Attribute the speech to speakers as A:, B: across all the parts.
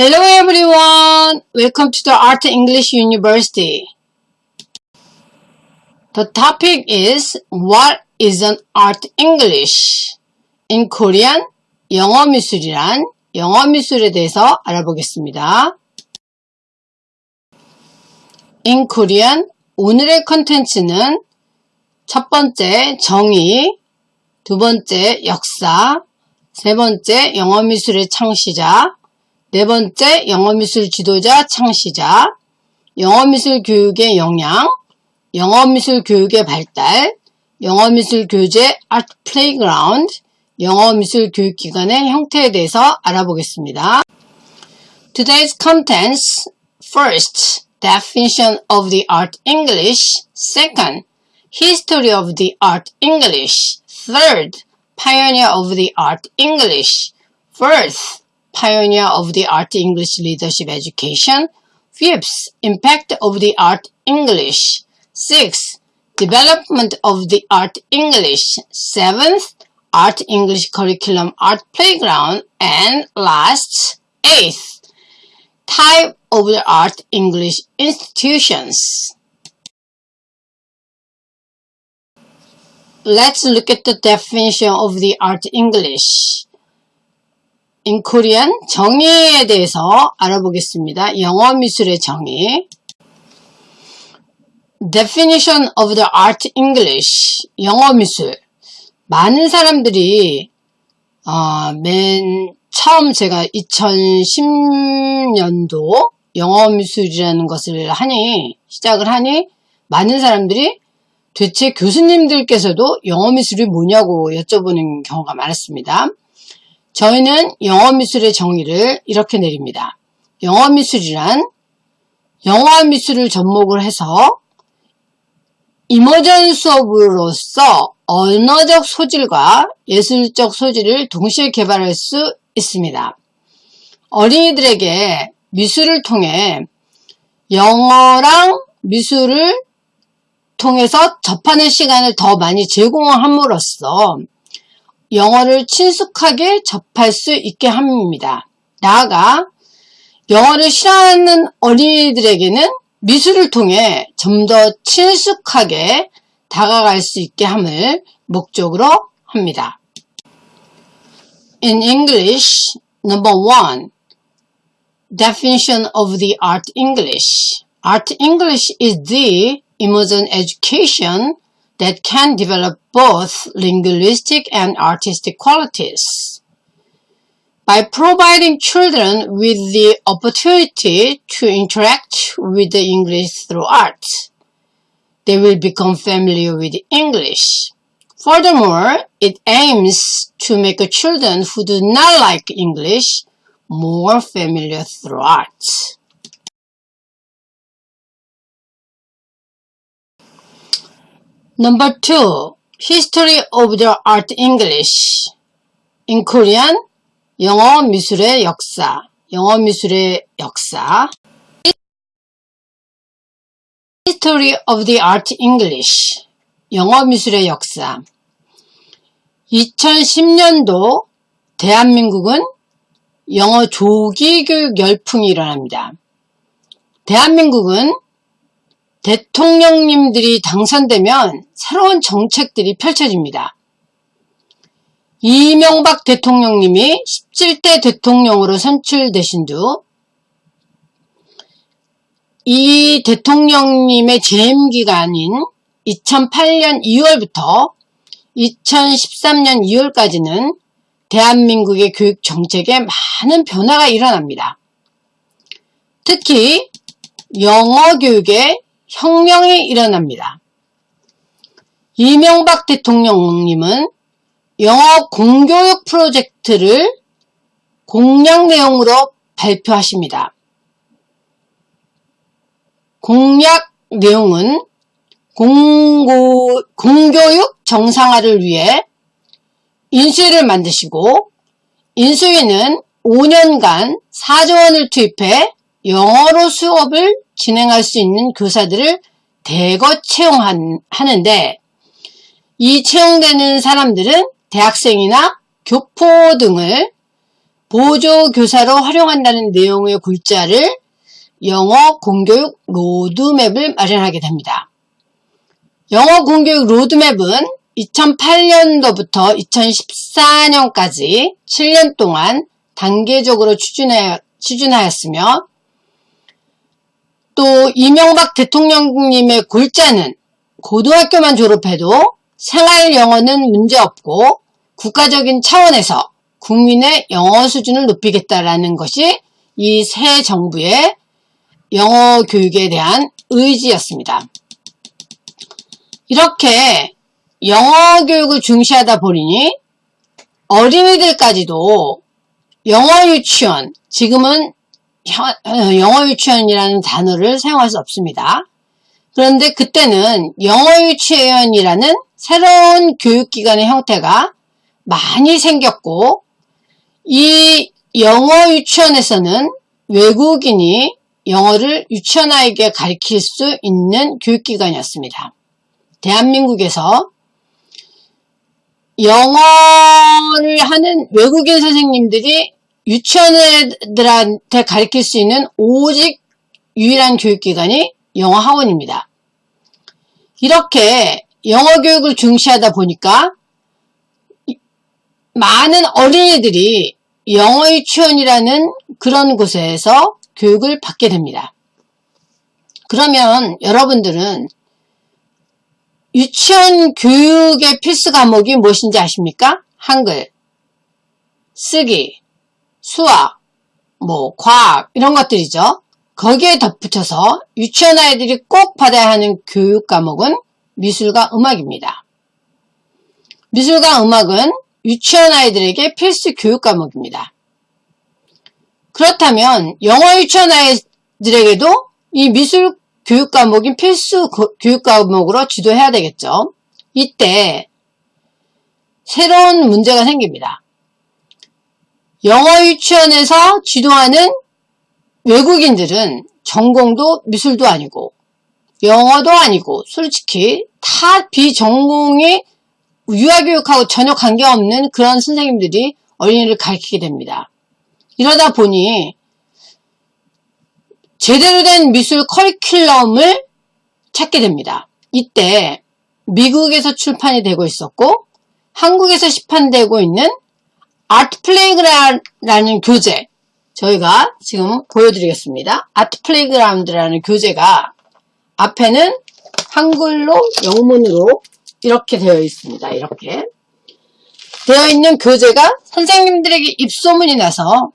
A: Hello everyone! Welcome to the Art English University. The topic is What is an Art English? In Korean, 영어 미술이란 영어 미술에 대해서 알아보겠습니다. In Korean, 오늘의 컨텐츠는 첫 번째 정의, 두 번째 역사, 세 번째 영어 미술의 창시자, 네 번째 영어미술 지도자 창시자, 영어미술 교육의 영향, 영어미술 교육의 발달, 영어미술 교재 Art Playground, 영어미술 교육기관의 형태에 대해서 알아보겠습니다. Today's contents First, definition of the art English. Second, history of the art English. Third, pioneer of the art English. Fourth, pioneer of the art English leadership education. Fifth, impact of the art English. Sixth, development of the art English. Seventh, art English curriculum art playground. And last, eighth, type of the art English institutions. Let's look at the definition of the art English. Korean 정의에 대해서 알아보겠습니다. 영어 미술의 정의. Definition of the art English. 영어 미술. 많은 사람들이 어, 맨 처음 제가 2010년도 영어 미술이라는 것을 하니 시작을 하니 많은 사람들이 대체 교수님들께서도 영어 미술이 뭐냐고 여쭤보는 경우가 많았습니다. 저희는 영어미술의 정의를 이렇게 내립니다. 영어미술이란 영어미술을 접목을 해서 이머전 수업으로서 언어적 소질과 예술적 소질을 동시에 개발할 수 있습니다. 어린이들에게 미술을 통해 영어랑 미술을 통해서 접하는 시간을 더 많이 제공함으로써 영어를 친숙하게 접할 수 있게 합니다. 나아가 영어를 싫어하는 어린이들에게는 미술을 통해 좀 더 친숙하게 다가갈 수 있게 함을 목적으로 합니다. In English, number one, definition of the art English. Art English is the immersion education that can develop both linguistic and artistic qualities. By providing children with the opportunity to interact with the English through art, they will become familiar with English. Furthermore, it aims to make children who do not like English more familiar through art. Number two, History of the Art English. In Korean, 영어 미술의 역사, 영어 미술의 역사. History of the Art English. 영어 미술의 역사. 2010년도 대한민국은 영어 조기 교육 열풍이 일어납니다. 대한민국은 대통령님들이 당선되면 새로운 정책들이 펼쳐집니다. 이명박 대통령님이 17대 대통령으로 선출되신 후 이 대통령님의 재임 기간인 2008년 2월부터 2013년 2월까지는 대한민국의 교육 정책에 많은 변화가 일어납니다. 특히 영어 교육에 혁명이 일어납니다. 이명박 대통령님은 영어 공교육 프로젝트를 공약 내용으로 발표하십니다. 공약 내용은 공고, 공교육 정상화를 위해 인수위를 만드시고 인수위는 5년간 4조 원을 투입해 영어로 수업을 진행할 수 있는 교사들을 대거 채용하는데 이 채용되는 사람들은 대학생이나 교포 등을 보조교사로 활용한다는 내용의 글자를 영어 공교육 로드맵을 마련하게 됩니다. 영어 공교육 로드맵은 2008년도부터 2014년까지 7년 동안 단계적으로 추진하, 추진하였으며 또 이명박 대통령님의 골자는 고등학교만 졸업해도 생활 영어는 문제없고 국가적인 차원에서 국민의 영어 수준을 높이겠다라는 것이 이 새 정부의 영어 교육에 대한 의지였습니다. 이렇게 영어 교육을 중시하다 보니 어린이들까지도 영어 유치원, 지금은 영어 유치원이라는 단어를 사용할 수 없습니다. 그런데 그때는 영어 유치원이라는 새로운 교육기관의 형태가 많이 생겼고 이 영어 유치원에서는 외국인이 영어를 유치원 아이에게 가르칠 수 있는 교육기관이었습니다. 대한민국에서 영어를 하는 외국인 선생님들이 유치원 애들한테 가르칠 수 있는 오직 유일한 교육기관이 영어 학원입니다. 이렇게 영어 교육을 중시하다 보니까 많은 어린이들이 영어 유치원이라는 그런 곳에서 교육을 받게 됩니다. 그러면 여러분들은 유치원 교육의 필수 과목이 무엇인지 아십니까? 한글, 쓰기, 수학, 뭐 과학 이런 것들이죠. 거기에 덧붙여서 유치원 아이들이 꼭 받아야 하는 교육 과목은 미술과 음악입니다. 미술과 음악은 유치원 아이들에게 필수 교육 과목입니다. 그렇다면 영어 유치원 아이들에게도 이 미술 교육 과목인 필수 교육 과목으로 지도해야 되겠죠. 이때 새로운 문제가 생깁니다. 영어 유치원에서 지도하는 외국인들은 전공도 미술도 아니고 영어도 아니고 솔직히 다 비전공이 유아교육하고 전혀 관계없는 그런 선생님들이 어린이를 가르치게 됩니다. 이러다 보니 제대로 된 미술 커리큘럼을 찾게 됩니다. 이때 미국에서 출판이 되고 있었고 한국에서 시판되고 있는 Art Playground라는 교재 저희가 지금 보여드리겠습니다. Art Playground라는 교재가 앞에는 한글로 영문으로 이렇게 되어 있습니다. 이렇게 되어 있는 교재가 선생님들에게 입소문이 나서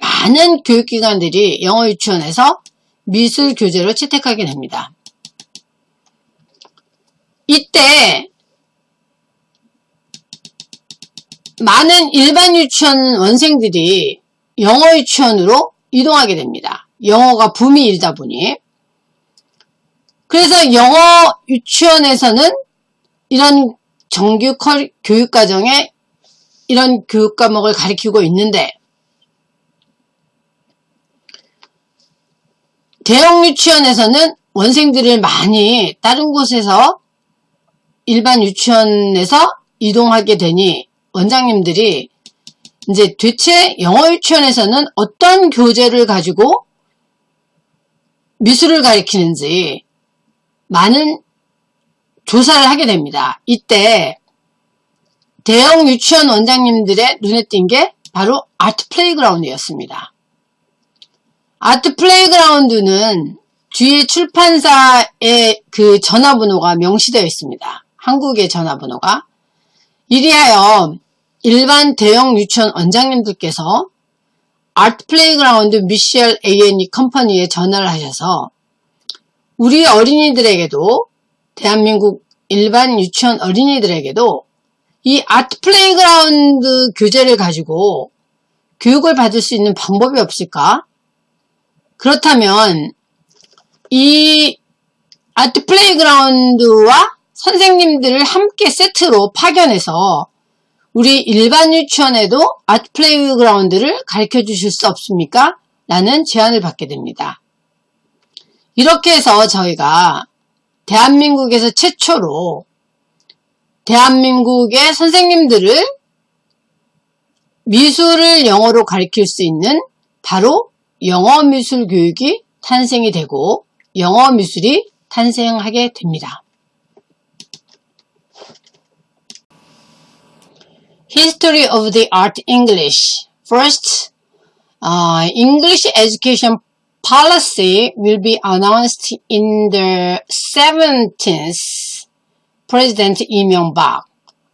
A: 많은 교육기관들이 영어 유치원에서 미술 교재로 채택하게 됩니다. 이때 많은 일반 유치원 원생들이 영어 유치원으로 이동하게 됩니다. 영어가 붐이 일다 보니 그래서 영어 유치원에서는 이런 정규 교육과정에 이런 교육 과목을 가리키고 있는데 대형 유치원에서는 원생들을 많이 다른 곳에서 일반 유치원에서 이동하게 되니 원장님들이 이제 대체 영어 유치원에서는 어떤 교재를 가지고 미술을 가리키는지 많은 조사를 하게 됩니다. 이때 대형 유치원 원장님들의 눈에 띈 게 바로 아트 플레이그라운드였습니다. Art Playground는 뒤에 출판사의 그 전화번호가 명시되어 있습니다. 한국의 전화번호가. 이리하여 일반 대형 유치원 원장님들께서 Art Playground 미셸 A&E 컴퍼니에 전화를 하셔서 우리 어린이들에게도 대한민국 일반 유치원 어린이들에게도 이 아트 플레이그라운드 교재를 가지고 교육을 받을 수 있는 방법이 없을까? 그렇다면 이 Art Playground와 선생님들을 함께 세트로 파견해서 우리 일반 유치원에도 Art Playground를 가르쳐 주실 수 없습니까? 라는 제안을 받게 됩니다. 이렇게 해서 저희가 대한민국에서 최초로 대한민국의 선생님들을 미술을 영어로 가르칠 수 있는 바로 영어 미술 교육이 탄생이 되고 영어 미술이 탄생하게 됩니다. History of the Art English First, uh, English education policy will be announced in the 17th President Lee Myung-bak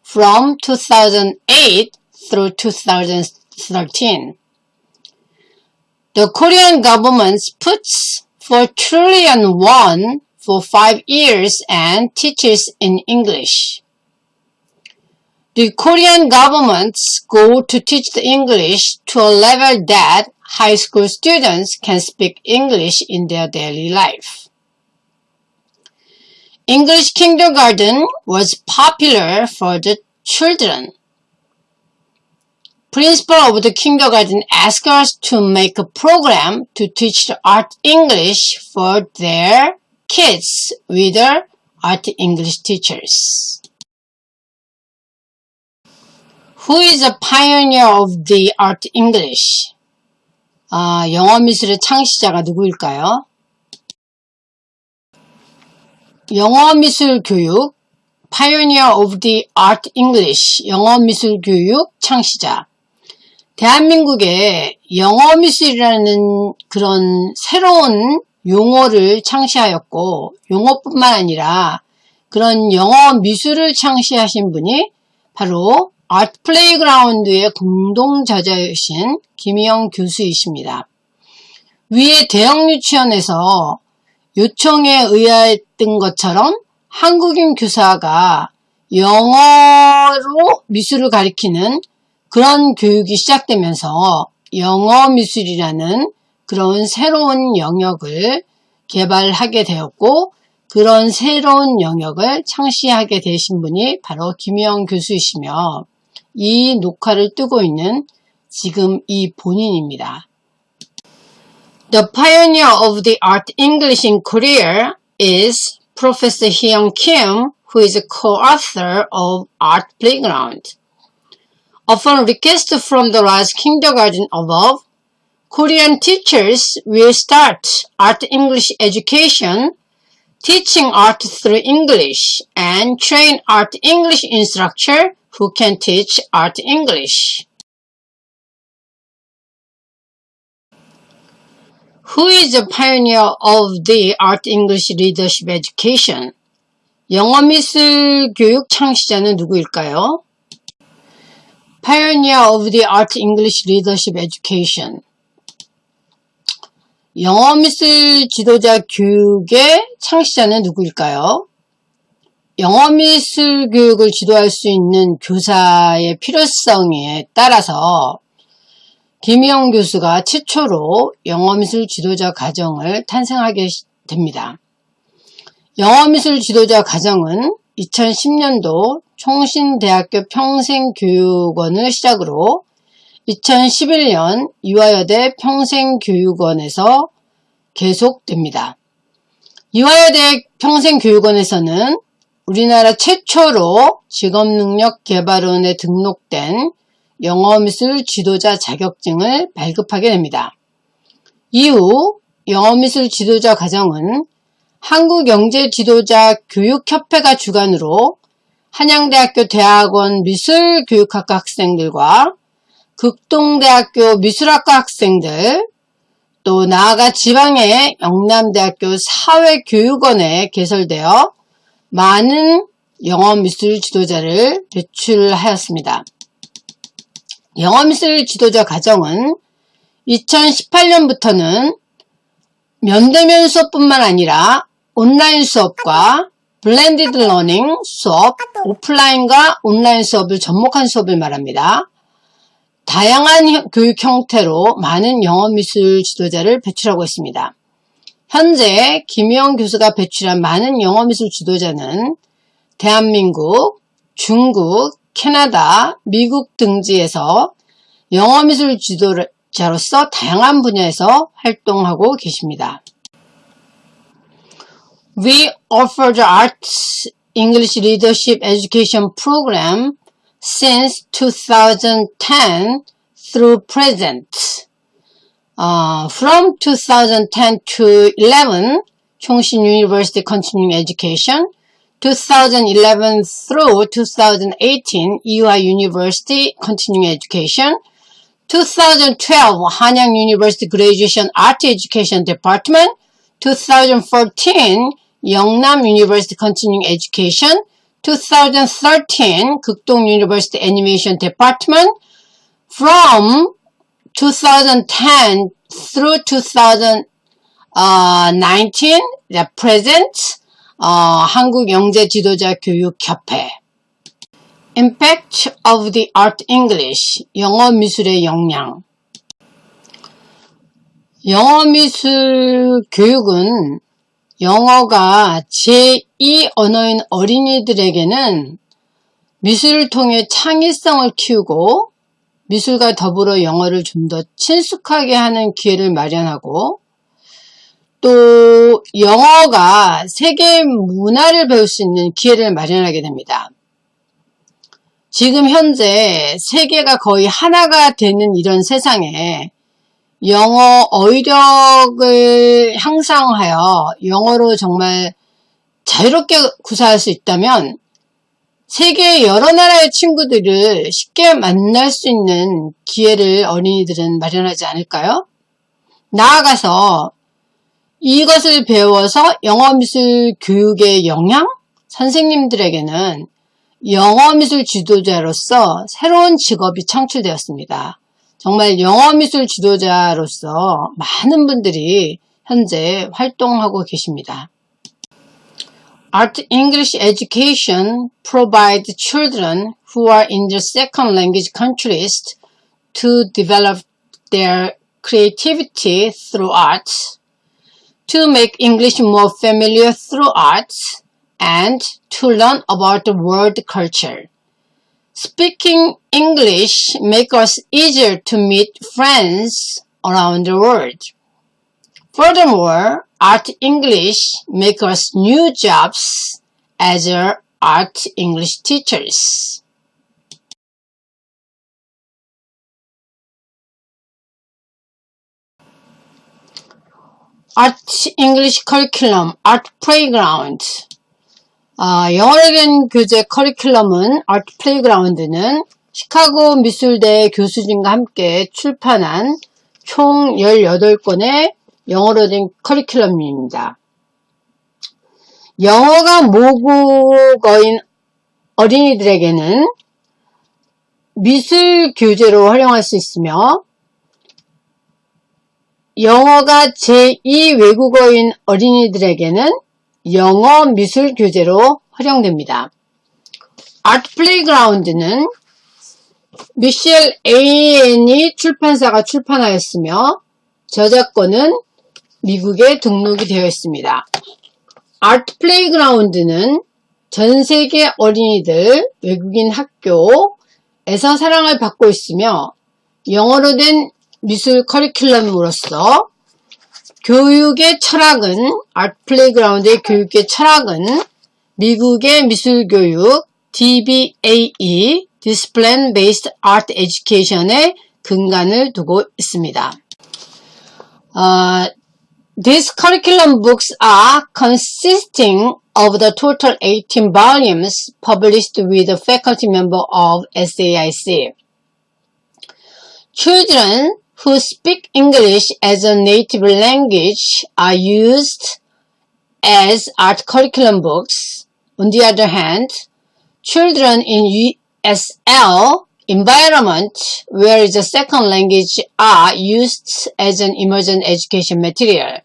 A: from 2008 through 2013. The Korean government puts 4 trillion won for 5 years and teaches in English. The Korean government's goal to teach the English to a level that high school students can speak English in their daily life. English kindergarten was popular for the children. Principal of the kindergarten asked us to make a program to teach the art English for their kids with their art English teachers. Who is a pioneer of the art English? 아, 영어 미술의 창시자가 누구일까요? 영어 미술 교육 Pioneer of the Art English 영어 미술 교육 창시자 대한민국에 영어 미술이라는 그런 새로운 용어를 창시하였고 용어뿐만 아니라 그런 영어 미술을 창시하신 분이 바로 Art Playground의 공동 저자이신 김희영 교수이십니다. 위에 대형 유치원에서 요청에 의하였던 것처럼 한국인 교사가 영어로 미술을 가리키는 그런 교육이 시작되면서 영어 미술이라는 그런 새로운 영역을 개발하게 되었고 그런 새로운 영역을 창시하게 되신 분이 바로 김영 교수이시며 이 녹화를 뜨고 있는 지금 이 본인입니다. The pioneer of the art English in Korea is Professor Hyung Kim, who is a co-author of Art Playground. Upon request from the last kindergarten above, Korean teachers will start art English education, teaching art through English, and train art English instructor who can teach art English. Who is the pioneer of the art English leadership education? 영어 미술 교육 창시자는 누구일까요? Pioneer of the art English leadership education. 영어 미술 지도자 교육의 창시자는 누구일까요? 영어 미술 교육을 지도할 수 있는 교사의 필요성에 따라서 김희영 교수가 최초로 영어미술 지도자 과정을 탄생하게 됩니다. 영어미술 지도자 과정은 2010년도 총신대학교 평생교육원을 시작으로 2011년 이화여대 평생교육원에서 계속됩니다. 이화여대 평생교육원에서는 우리나라 최초로 직업능력개발원에 등록된 영어미술 지도자 자격증을 발급하게 됩니다. 이후 영어미술 지도자 과정은 한국영재지도자 교육협회가 주관으로 한양대학교 대학원 미술교육학과 학생들과 극동대학교 미술학과 학생들 또 나아가 지방의 영남대학교 사회교육원에 개설되어 많은 영어미술 지도자를 배출하였습니다. 영어미술 지도자 과정은 2018년부터는 면대면 수업뿐만 아니라 온라인 수업과 blended learning 수업, 오프라인과 온라인 수업을 접목한 수업을 말합니다. 다양한 교육 형태로 많은 영어미술 지도자를 배출하고 있습니다. 현재 김희영 교수가 배출한 많은 영어미술 지도자는 대한민국, 중국, 캐나다, 미국 등지에서 영어미술 지도자로서 다양한 분야에서 활동하고 계십니다. We offer the Arts English Leadership Education Program since 2010 through present. Uh, from 2010 to 11, Chongqing University Continuing Education. 2011 through 2018, EY University Continuing Education. 2012, Hanyang University Graduation Art Education Department. 2014, Yeongnam University Continuing Education. 2013, Kukdong University Animation Department. From 2010 through 2019, the present, 어, 한국 영재 지도자 교육 협회. Impact of the Art English, 영어 미술의 영향. 영어 미술 교육은 영어가 제2 언어인 어린이들에게는 미술을 통해 창의성을 키우고 미술과 더불어 영어를 좀 더 친숙하게 하는 기회를 마련하고 또 영어가 세계 문화를 배울 수 있는 기회를 마련하게 됩니다. 지금 현재 세계가 거의 하나가 되는 이런 세상에 영어 어휘력을 향상하여 영어로 정말 자유롭게 구사할 수 있다면 세계 여러 나라의 친구들을 쉽게 만날 수 있는 기회를 어린이들은 마련하지 않을까요? 나아가서 이것을 배워서 영어미술 교육의 영향? 선생님들에게는 영어미술 지도자로서 새로운 직업이 창출되었습니다. 정말 영어미술 지도자로서 많은 분들이 현재 활동하고 계십니다. Art English education provides children who are in the second language countries to develop their creativity through art, to make English more familiar through art, and to learn about the world culture. Speaking English makes us easier to meet friends around the world. Furthermore, Art English makes us new jobs as art English teachers. Art English Curriculum, Art Playground 아, 영어를 된 교재 커리큘럼은 아트 플레이그라운드는 시카고 미술대 교수진과 함께 출판한 총 18권의 영어로 된 커리큘럼입니다. 영어가 모국어인 어린이들에게는 미술 교재로 활용할 수 있으며 영어가 제2 외국어인 어린이들에게는 영어 미술 교재로 활용됩니다. Art Playground는 Michelle A&E 출판사가 출판하였으며 저작권은 미국에 등록이 되어 있습니다. Art Playground는 전 세계 어린이들 외국인 학교에서 사랑을 받고 있으며 영어로 된 미술 커리큘럼으로서 교육의 철학은 Art Playground의 교육의 철학은 미국의 미술교육 DBAE Discipline Based Art Education의 근간을 두고 있습니다. Uh, these curriculum books are consisting of the total 18 volumes published with a faculty member of SAIC. Children who speak English as a native language are used as art curriculum books. On the other hand, children in USL environment where the second language are used as an emergent education material.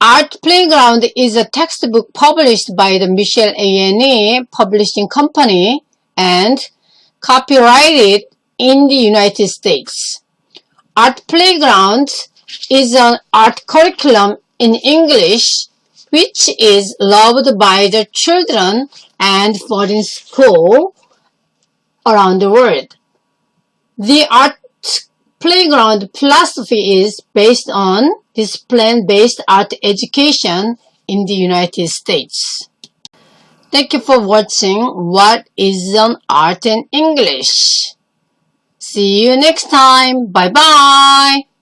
A: Art Playground is a textbook published by the Michel A&E Publishing Company and copyrighted in the United States. Art Playground is an art curriculum in English which is loved by the children and foreign school around the world. The art playground philosophy is based on discipline-based art education in the United States. Thank you for watching What is an Art in English? See you next time. Bye bye.